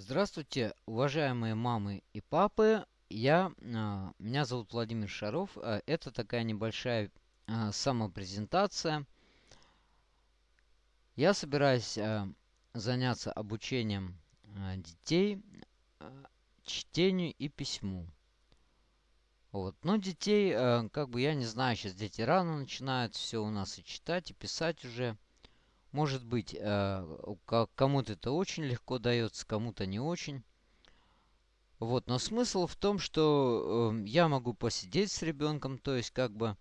Здравствуйте, уважаемые мамы и папы. Я, а, меня зовут Владимир Шаров. А, Это такая небольшая а, самопрезентация. Я собираюсь а, заняться обучением детей чтению и письму. Вот. Но детей, как бы я не знаю, сейчас дети рано начинают все у нас и читать, и писать уже. Может быть, ка- кому-то это очень легко дается, кому-то не очень. Вот, но смысл в том, что э, я могу посидеть с ребенком, то есть как бы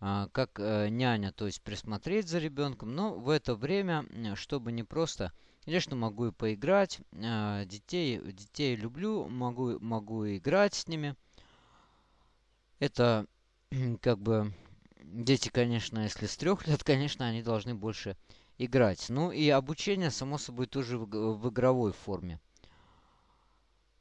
а, как э, няня, то есть присмотреть за ребенком, но в это время, чтобы не просто, конечно, могу и поиграть, детей, детей люблю, могу, могу играть с ними. Это как бы дети, конечно, если с трех лет, конечно, они должны больше играть. Ну и обучение, само собой, тоже в, в игровой форме.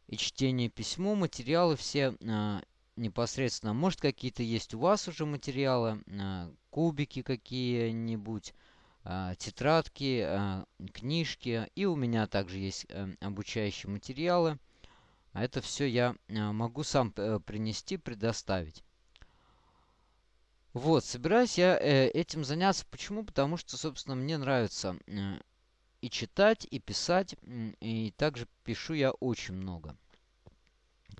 и чтение письмо, материалы все а, непосредственно. Может, какие-то есть у вас уже материалы, а, кубики какие-нибудь, а, тетрадки, а, книжки. И у меня также есть э, обучающие материалы. Это все я а, могу сам э, принести, предоставить. Вот, собираюсь я э, этим заняться. Почему? Потому что, собственно, мне нравится э, и читать, и писать. И также пишу я очень много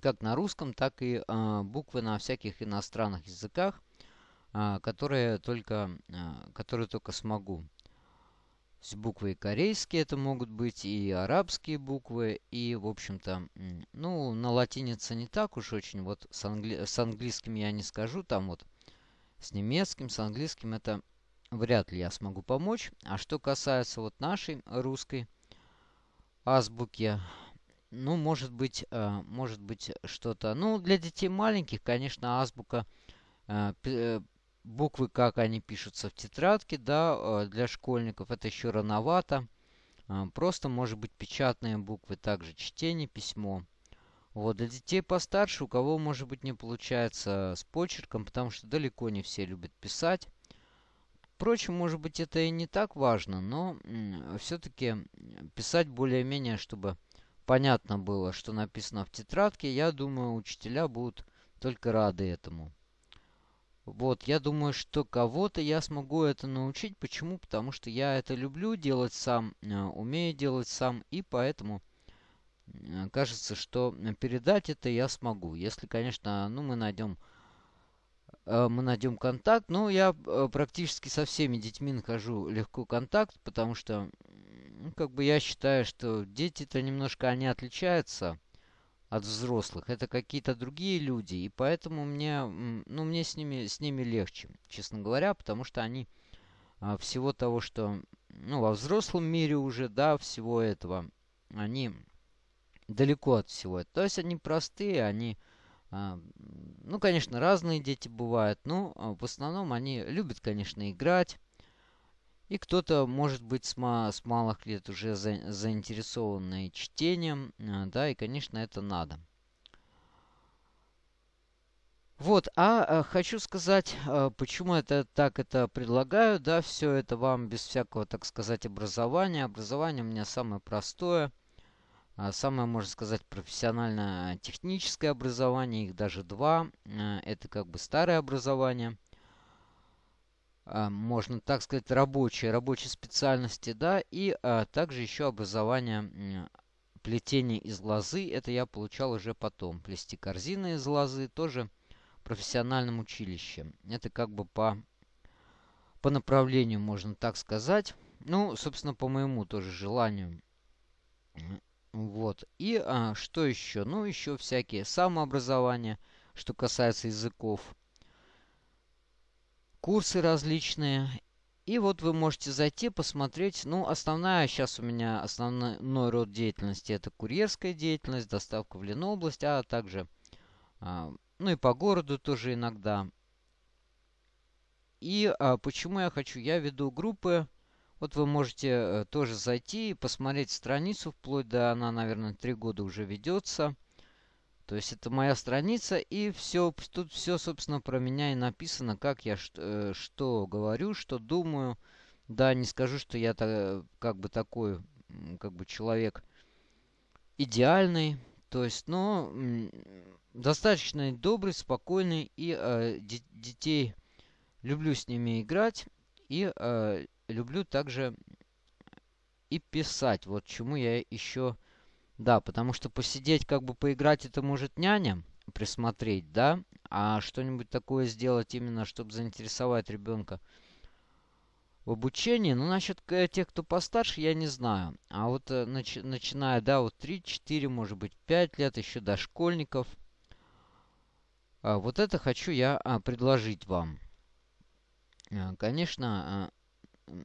как на русском, так и а, буквы на всяких иностранных языках, а, которые только, а, которые только смогу. То есть буквы и корейские это могут быть, и арабские буквы, и, в общем-то, ну, на латинице не так уж очень, вот с, англи- с английским я не скажу, там вот с немецким, с английским это вряд ли я смогу помочь. А что касается вот нашей русской азбуки, ну, может быть, э, может быть что-то. Ну, для детей маленьких, конечно, азбука, э, э, буквы, как они пишутся в тетрадке, да, для школьников это еще рановато. Просто, может быть, печатные буквы, также чтение, письмо. Вот, для детей постарше, у кого, может быть, не получается с почерком, потому что далеко не все любят писать. Впрочем, может быть, это и не так важно, но все-таки писать более-менее, чтобы понятно было, что написано в тетрадке, я думаю, учителя будут только рады этому. Вот, я думаю, что кого-то я смогу это научить. Почему? Потому что я это люблю делать сам, э, умею делать сам, и поэтому кажется, что э, передать это я смогу. Если, конечно, ну, мы найдем, э, мы найдем контакт. Ну, я э, практически со всеми детьми нахожу легко контакт, потому что, ну, как бы я считаю, что дети-то немножко они отличаются от взрослых. Это какие-то другие люди, и поэтому мне, ну, мне с ними, с ними легче, честно говоря, потому что они а, всего того, что, ну, во взрослом мире уже, да, всего этого, они далеко от всего. То есть они простые, они, а, ну, конечно, разные дети бывают, но а, в основном они любят, конечно, играть. И кто-то, может быть, с, ма- с малых лет уже за- заинтересованный чтением, а, да, и, конечно, это надо. Вот, а, хочу сказать, почему это так это предлагаю, да, все это вам без всякого, так сказать, образования. Образование у меня самое простое, самое, можно сказать, профессиональное техническое образование, их даже два. А, Это как бы старое образование, а, можно так сказать, рабочие, рабочие специальности, да, и а, также еще образование м, плетение из лозы, это я получал уже потом. Плести корзины из лозы тоже в профессиональном училище. Это как бы по, по направлению, можно так сказать. Ну, собственно, по моему тоже желанию. Вот. И а, что еще? Ну, еще всякие самообразования, что касается языков курсы различные. И вот вы можете зайти, посмотреть. Ну, основная сейчас у меня, основной род деятельности это курьерская деятельность, доставка в Ленобласть, а также, а, ну и по городу тоже иногда. И а, почему я хочу? Я веду группы. Вот вы можете э, тоже зайти и посмотреть страницу, вплоть до, она, наверное, три года уже ведется. То есть это моя страница, и все, тут все, собственно, про меня и написано, как я ш- э, что говорю, что думаю. Да, не скажу, что я та- как бы такой, как бы человек идеальный. То есть, ну, достаточно добрый, спокойный. И э, детей люблю с ними играть. И э, люблю также и писать. Вот чему я еще... Да, потому что посидеть, как бы поиграть, это может няня присмотреть, да? А что-нибудь такое сделать именно, чтобы заинтересовать ребенка в обучении, ну, насчет тех, кто постарше, я не знаю. А вот э, начи начиная, да, вот 3, 4, может быть, 5 лет, еще до школьников. А, вот это хочу я а, предложить вам. А, конечно, а,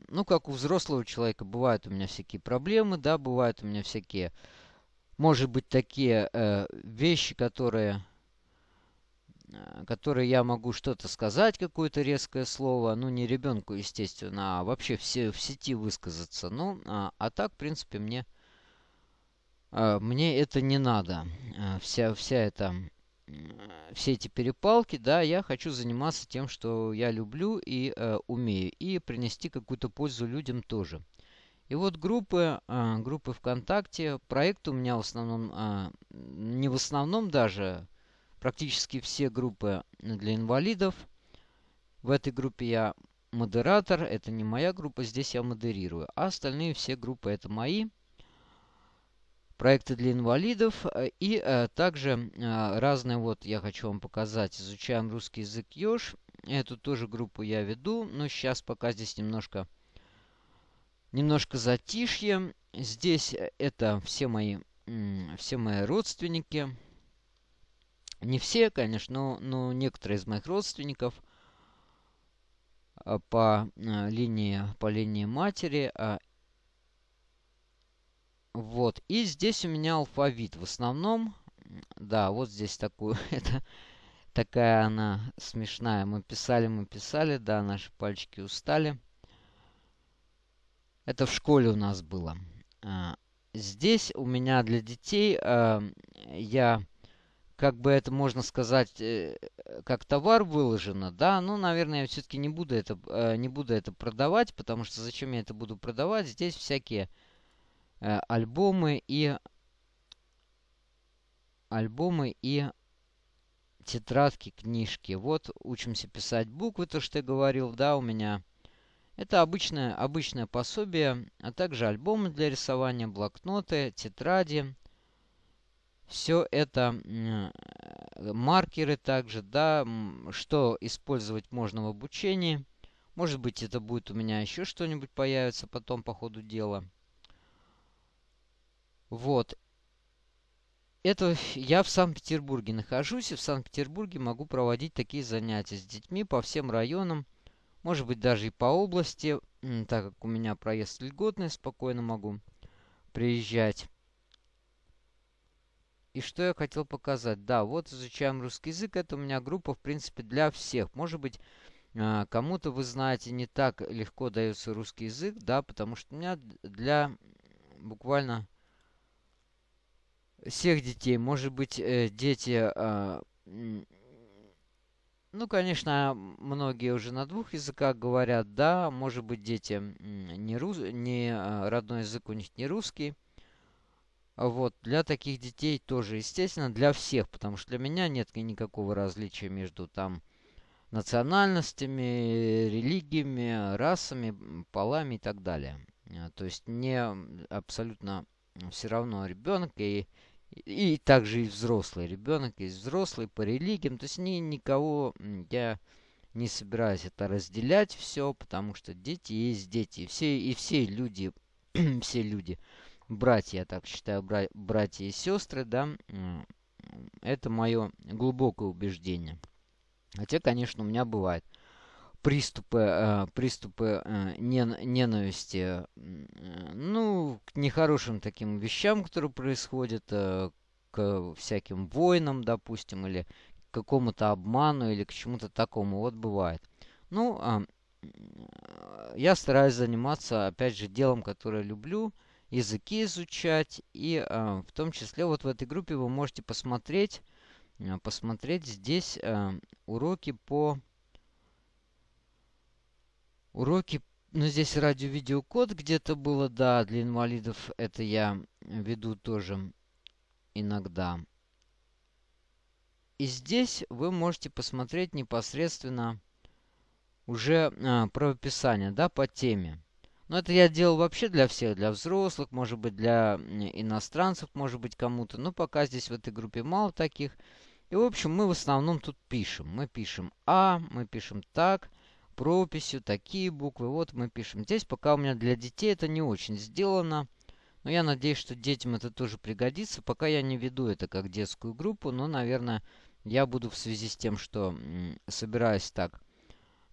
ну, как у взрослого человека, бывают у меня всякие проблемы, да, бывают у меня всякие, может быть, такие э, вещи, которые Э, которые я могу что-то сказать, какое-то резкое слово, ну, не ребенку, естественно, а вообще все в сети высказаться. Ну, а, а так, в принципе, мне, а, мне это не надо. А, вся, вся эта, все эти перепалки, да, я хочу заниматься тем, что я люблю и а, умею, и принести какую-то пользу людям тоже. И вот группы, а, группы ВКонтакте, проект у меня в основном, а, не в основном даже, практически все группы для инвалидов. В этой группе я модератор, это не моя группа, здесь я модерирую. А остальные все группы это мои. Проекты для инвалидов и э, также э, разные, вот я хочу вам показать, изучаем русский язык Ёж. Эту тоже группу я веду, но сейчас пока здесь немножко, немножко затишье. Здесь это все мои, все мои родственники, не все, конечно, но, но некоторые из моих родственников по линии, по линии матери. А, вот. И здесь у меня алфавит. В основном, да, вот здесь такую, это такая она смешная. Мы писали, мы писали, да, наши пальчики устали. Это в школе у нас было. Здесь у меня для детей я как бы это можно сказать, э, как товар выложено, да, ну, наверное, я все-таки не буду это, э, не буду это продавать, потому что зачем я это буду продавать? Здесь всякие альбомы и альбомы и тетрадки, книжки. Вот учимся писать буквы, то, что я говорил, да, у меня. Это обычное, обычное пособие, а также альбомы для рисования, блокноты, тетради, все это э, маркеры также, да, что использовать можно в обучении. Может быть, это будет у меня еще что-нибудь появится потом по ходу дела. Вот. Это я в Санкт-Петербурге нахожусь, и в Санкт-Петербурге могу проводить такие занятия с детьми по всем районам, может быть, даже и по области, так как у меня проезд льготный, спокойно могу приезжать. И что я хотел показать? Да, вот изучаем русский язык. Это у меня группа, в принципе, для всех. Может быть, а, кому-то, вы знаете, не так легко дается русский язык, да, потому что у меня для буквально всех детей, может быть, э, дети, а, ну, конечно, многие уже на двух языках говорят, да, может быть, дети не, рус, не а, родной язык у них не русский, вот, для таких детей тоже, естественно, для всех, потому что для меня нет никакого различия между там национальностями, религиями, расами, полами и так далее. А, то есть мне абсолютно все равно ребенок и, и также и взрослый ребенок, и взрослый по религиям. То есть ни, никого я не собираюсь это разделять все, потому что дети есть дети. Все, и все люди, все люди братья, я так считаю, бра братья и сестры, да, это мое глубокое убеждение. Хотя, конечно, у меня бывают приступы, э, приступы э, ненависти, э, ну, к нехорошим таким вещам, которые происходят, к всяким войнам, допустим, или к какому-то обману, или к чему-то такому. Вот бывает. Ну, э, я стараюсь заниматься, опять же, делом, которое люблю, языки изучать. И в том числе вот в этой группе вы можете посмотреть, посмотреть здесь уроки по... Уроки, ну здесь радио-видеокод где-то было, да, для инвалидов это я веду тоже. иногда. И здесь вы можете посмотреть непосредственно уже э, правописание, да, по теме. Но это я делал вообще для всех, для взрослых, может быть, для иностранцев, может быть, кому-то. Но пока здесь в этой группе мало таких. И, в общем, мы в основном тут пишем. Мы пишем А, мы пишем так, прописью, такие буквы. Вот мы пишем. Здесь пока у меня для детей это не очень сделано. Но я надеюсь, что детям это тоже пригодится. Пока я не веду это как детскую группу, но, наверное, я буду в связи с тем, что собираюсь так.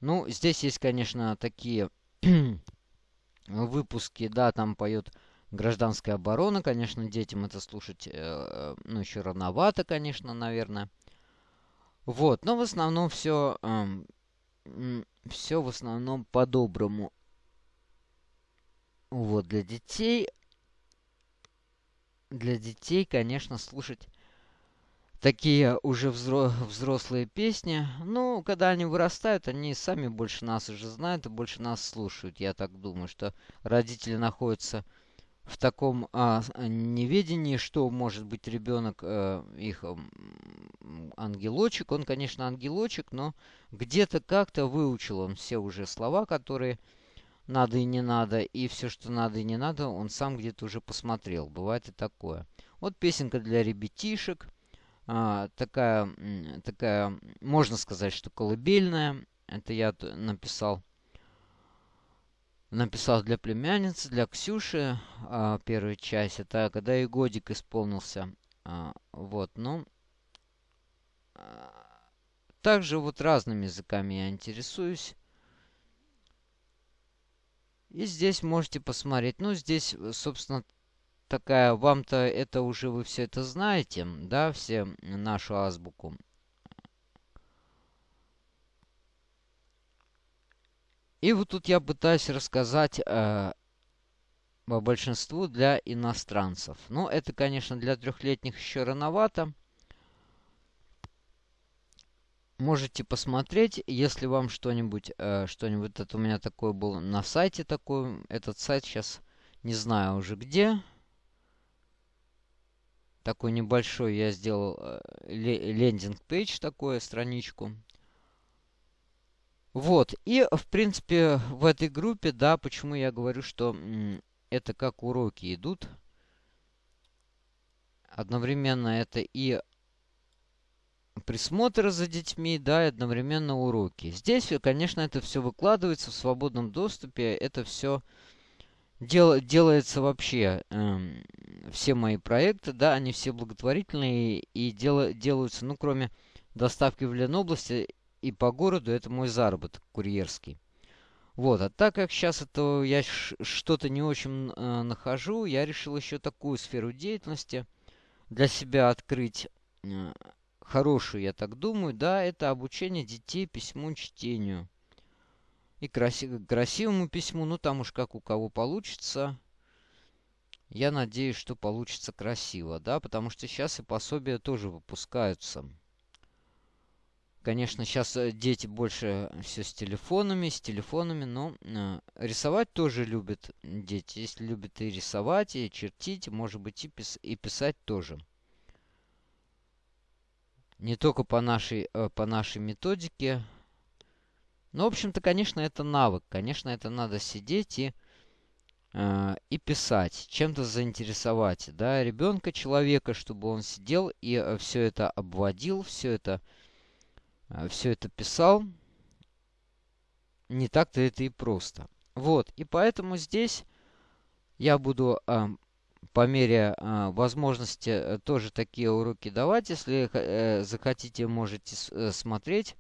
Ну, здесь есть, конечно, такие выпуски, да, там поет гражданская оборона, конечно, детям это слушать, э, ну, еще рановато, конечно, наверное. Вот, но в основном все, э, все в основном по-доброму. Вот, для детей, для детей, конечно, слушать такие уже взро взрослые песни. Ну, когда они вырастают, они сами больше нас уже знают и больше нас слушают. Я так думаю, что родители находятся в таком а, неведении, что может быть ребенок э, их э, ангелочек. Он, конечно, ангелочек, но где-то как-то выучил он все уже слова, которые надо и не надо, и все, что надо и не надо, он сам где-то уже посмотрел. Бывает и такое. Вот песенка для ребятишек а, такая, такая, можно сказать, что колыбельная. Это я написал. Написал для племянницы, для Ксюши а, первую часть. Это когда ей годик исполнился. А, вот, ну. А, также вот разными языками я интересуюсь. И здесь можете посмотреть. Ну, здесь, собственно, такая, вам-то это уже вы все это знаете, да, все нашу азбуку. И вот тут я пытаюсь рассказать э, по большинству для иностранцев. Ну, это, конечно, для трехлетних еще рановато. Можете посмотреть, если вам что-нибудь, э, что-нибудь, это у меня такое было на сайте такой, этот сайт сейчас не знаю уже где такой небольшой я сделал э, лендинг-пейдж, такую страничку. Вот, и, в принципе, в этой группе, да, почему я говорю, что это как уроки идут. Одновременно это и присмотр за детьми, да, и одновременно уроки. Здесь, конечно, это все выкладывается в свободном доступе, это все дел, делается вообще, эм, все мои проекты, да, они все благотворительные и дел, делаются, ну, кроме доставки в Ленобласти и по городу, это мой заработок курьерский. Вот, а так как сейчас это я что-то не очень э, нахожу, я решил еще такую сферу деятельности для себя открыть. Э, хорошую, я так думаю, да, это обучение детей письму чтению и краси красивому письму. Ну, там уж как у кого получится. Я надеюсь, что получится красиво, да, потому что сейчас и пособия тоже выпускаются. Конечно, сейчас э, дети больше все с телефонами, с телефонами, но э, рисовать тоже любят дети. Если любят и рисовать, и чертить, может быть, и, пис и писать тоже. Не только по нашей, э, по нашей методике, ну, в общем-то, конечно, это навык. Конечно, это надо сидеть и, э, и писать, чем-то заинтересовать, да, ребенка, человека, чтобы он сидел и э, все это обводил, все это, э, все это писал. Не так-то это и просто. Вот, и поэтому здесь я буду э, по мере э, возможности э, тоже такие уроки давать. Если э, захотите, можете э, смотреть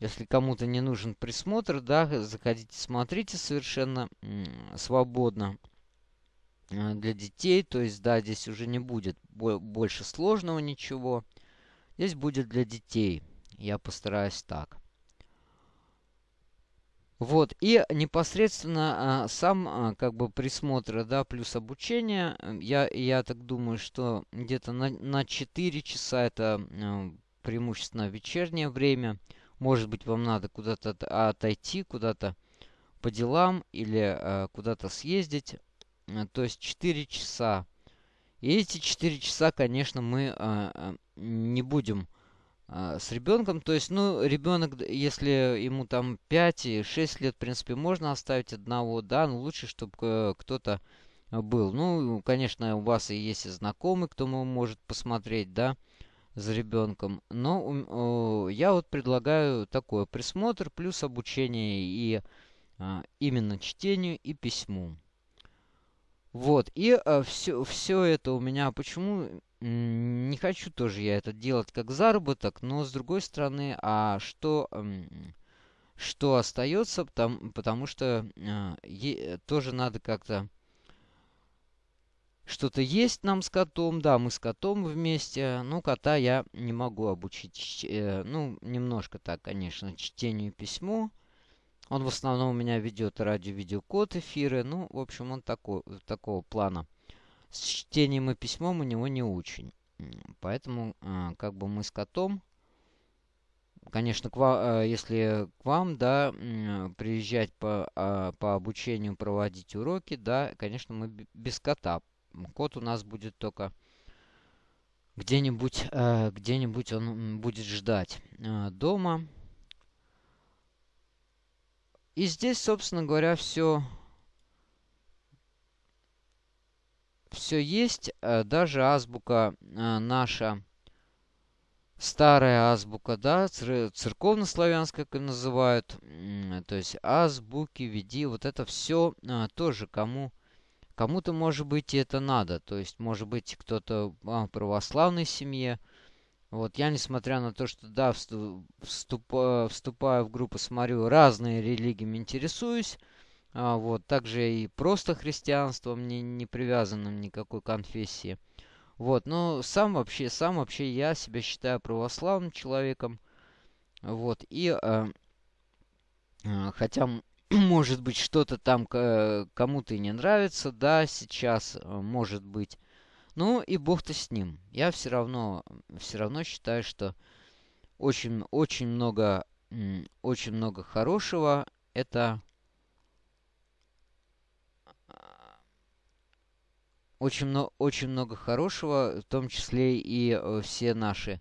если кому-то не нужен присмотр, да, заходите, смотрите совершенно свободно э, для детей. То есть, да, здесь уже не будет больше сложного ничего. Здесь будет для детей. Я постараюсь так. Вот, и непосредственно а, сам а, как бы присмотр, да, плюс обучение, я, я так думаю, что где-то на, на 4 часа это а, преимущественно вечернее время. Может быть, вам надо куда-то отойти, куда-то по делам или э, куда-то съездить. Э, то есть 4 часа. И эти 4 часа, конечно, мы э, не будем э, с ребенком. То есть, ну, ребенок, если ему там 5 и 6 лет, в принципе, можно оставить одного, да, но лучше, чтобы э, кто-то был. Ну, конечно, у вас и есть и знакомый, кто может посмотреть, да, за ребенком. Но я вот предлагаю такое присмотр плюс обучение и а, именно чтению и письму. Вот, и а, все, все это у меня, почему не хочу тоже я это делать как заработок, но с другой стороны, а что, что остается, потому, потому что е, тоже надо как-то что-то есть нам с котом. Да, мы с котом вместе. Ну, кота я не могу обучить. Э, ну, немножко так, конечно, чтению и письму. Он в основном у меня ведет радио-видеокод эфиры. Ну, в общем, он такой, такого плана. С чтением и письмом у него не очень. Поэтому, э, как бы мы с котом, конечно, к вам, э, если к вам, да, приезжать по, а, по обучению, проводить уроки, да, конечно, мы без кота Код у нас будет только где-нибудь, э, где-нибудь он будет ждать э, дома. И здесь, собственно говоря, все все есть. Э, даже азбука э, наша, старая азбука, да, церковно-славянская, как называют. То есть азбуки, веди, вот это все э, тоже кому Кому-то, может быть, и это надо. То есть, может быть, кто-то в православной семье. Вот я, несмотря на то, что, да, вступ, вступаю в группу, смотрю, разные религиями интересуюсь. А, вот, также и просто христианством, не, не привязанным никакой конфессии. Вот, но сам вообще, сам вообще я себя считаю православным человеком. Вот, и э, хотя может быть, что-то там кому-то и не нравится, да, сейчас, может быть. Ну и бог-то с ним. Я все равно, все равно считаю, что очень, очень много, очень много хорошего. Это очень, очень много хорошего, в том числе и э, все наши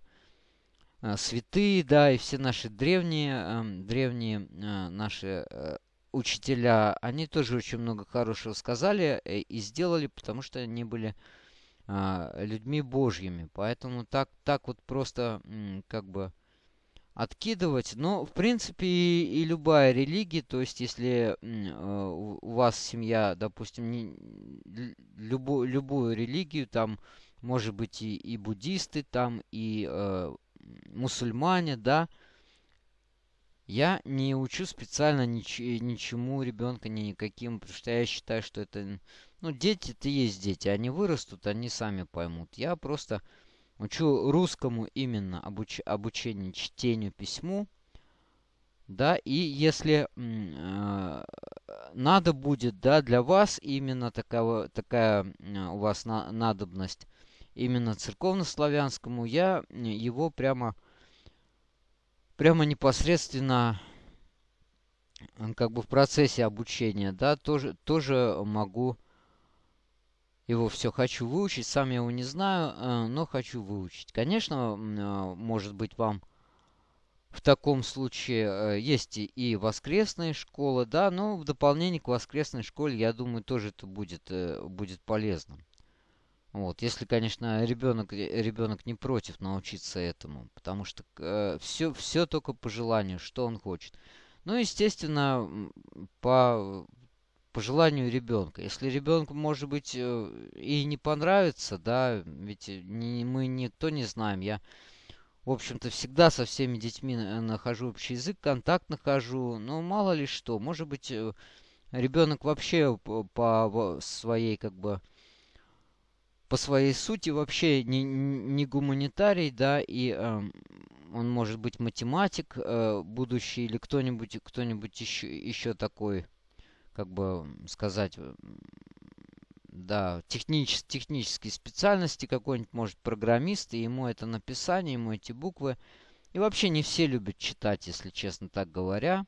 э, святые, да, и все наши древние, эм, древние наши учителя, они тоже очень много хорошего сказали э, и сделали, потому что они были людьми божьими. Поэтому так, так вот просто как бы откидывать. Но, в принципе, и, и любая религия, то есть, если э, у вас семья, допустим, не, любо, любую религию, там, может быть, и, и буддисты, там, и э, мусульмане, да, я не учу специально нич ничему ребенка, ни никаким, потому что я считаю, что это... Ну, дети это есть дети, они вырастут, они сами поймут. Я просто учу русскому именно обуч обучение чтению, письму. Да, и если э, надо будет, да, для вас именно такая, такая у вас на надобность именно церковно-славянскому, я его прямо прямо непосредственно как бы в процессе обучения, да, тоже, тоже могу его все хочу выучить. Сам я его не знаю, э, но хочу выучить. Конечно, э, может быть, вам в таком случае э, есть и воскресные школы, да, но в дополнение к воскресной школе, я думаю, тоже это будет, будет полезно. Вот, если, конечно, ребенок, ребенок не против научиться этому, потому что все, все только по желанию, что он хочет. Ну, естественно, по, по желанию ребенка. Если ребенку, может быть, э, и не понравится, да, ведь не, мы никто не знаем. Я, в общем-то, всегда со всеми детьми нахожу общий язык, контакт нахожу, но мало ли что. Может быть, э, ребенок вообще по своей, как бы, по своей сути вообще не, не гуманитарий, да, и э, он может быть математик э, будущий или кто-нибудь кто-нибудь еще, еще такой, как бы сказать, да, технич, технические специальности какой-нибудь, может, программист, и ему это написание, ему эти буквы. И вообще не все любят читать, если честно так говоря.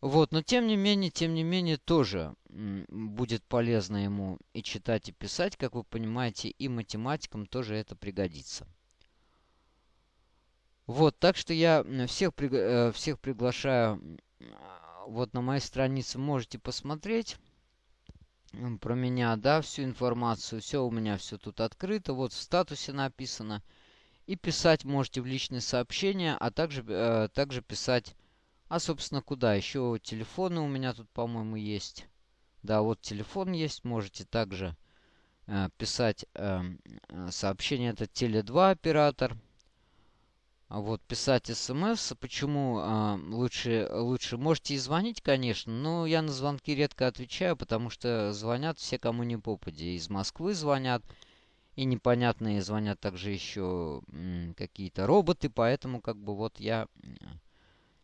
Вот, но тем не менее, тем не менее, тоже будет полезно ему и читать, и писать, как вы понимаете, и математикам тоже это пригодится. Вот, так что я всех, э, всех приглашаю вот на моей странице, можете посмотреть про меня, да, всю информацию, все у меня все тут открыто, вот в статусе написано. И писать можете в личные сообщения, а также, э, также писать а, собственно, куда? Еще телефоны у меня тут, по-моему, есть. Да, вот телефон есть. Можете также э, писать э, сообщение. Это Теле2 оператор. А вот писать смс. Почему э, лучше, лучше? Можете и звонить, конечно, но я на звонки редко отвечаю, потому что звонят все, кому не попади. Из Москвы звонят. И непонятные звонят также еще какие-то роботы, поэтому как бы вот я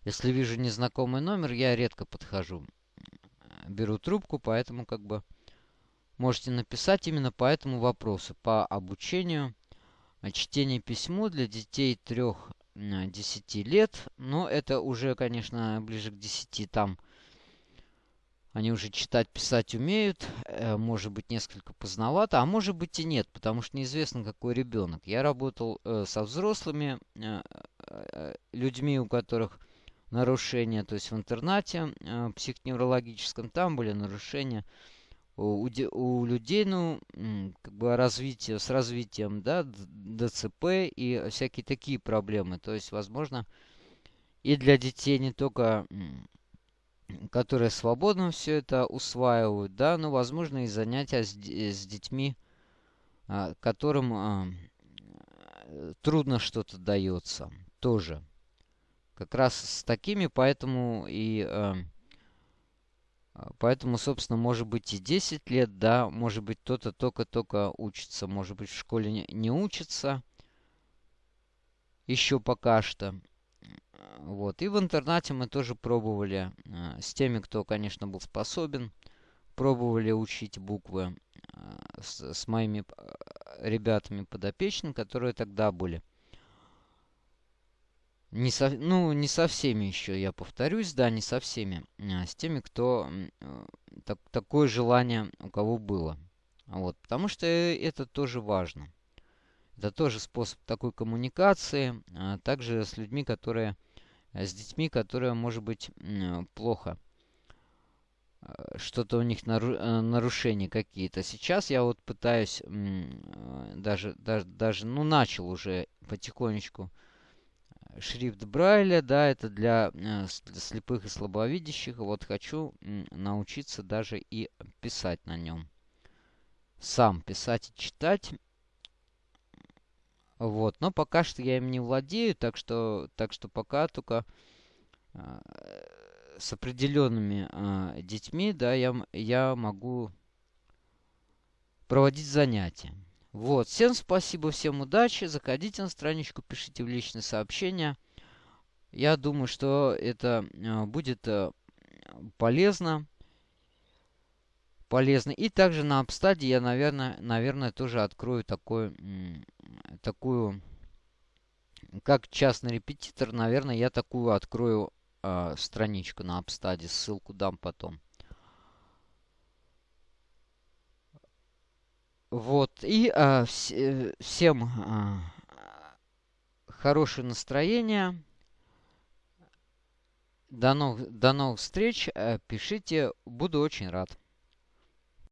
если вижу незнакомый номер, я редко подхожу. Беру трубку, поэтому как бы можете написать именно по этому вопросу. По обучению чтения письму для детей 3-10 лет. Но это уже, конечно, ближе к 10 там они уже читать, писать умеют. Э, может быть, несколько поздновато, а может быть и нет, потому что неизвестно, какой ребенок. Я работал э, со взрослыми э, людьми, у которых нарушения, то есть в интернате э, психоневрологическом, там были нарушения у, у людей, ну, как бы развитие, с развитием, да, ДЦП и всякие такие проблемы. То есть, возможно, и для детей не только, которые свободно все это усваивают, да, но, возможно, и занятия с, с детьми, а, которым а, трудно что-то дается, тоже как раз с такими, поэтому и... Э, поэтому, собственно, может быть и 10 лет, да, может быть кто-то только-только учится, может быть в школе не, учится еще пока что. Вот. И в интернате мы тоже пробовали э, с теми, кто, конечно, был способен, пробовали учить буквы э, с, с моими ребятами подопечными, которые тогда были. Не со, ну, не со всеми еще, я повторюсь, да, не со всеми. А с теми, кто э, так, такое желание у кого было. Вот, потому что это тоже важно. Это тоже способ такой коммуникации, а также с людьми, которые, э, с детьми, которые, может быть, плохо. Э, что-то у них нару, нарушения какие-то. Сейчас я вот пытаюсь даже, даже, даже, ну, начал уже потихонечку шрифт Брайля, да, это для, э, для слепых и слабовидящих. Вот хочу научиться даже и писать на нем. Сам писать и читать. Вот, но пока что я им не владею, так что, так что пока только э, с определенными э, детьми, да, я, я могу проводить занятия. Вот, всем спасибо, всем удачи. Заходите на страничку, пишите в личные сообщения. Я думаю, что это э, будет э, полезно. Полезно. И также на обстаде я, наверное, наверное тоже открою такой, такую, как частный репетитор, наверное, я такую открою э, страничку на обстаде. Ссылку дам потом. Вот. И а, вс э, всем а, хорошее настроение. До новых, до новых встреч. Э, пишите. Буду очень рад.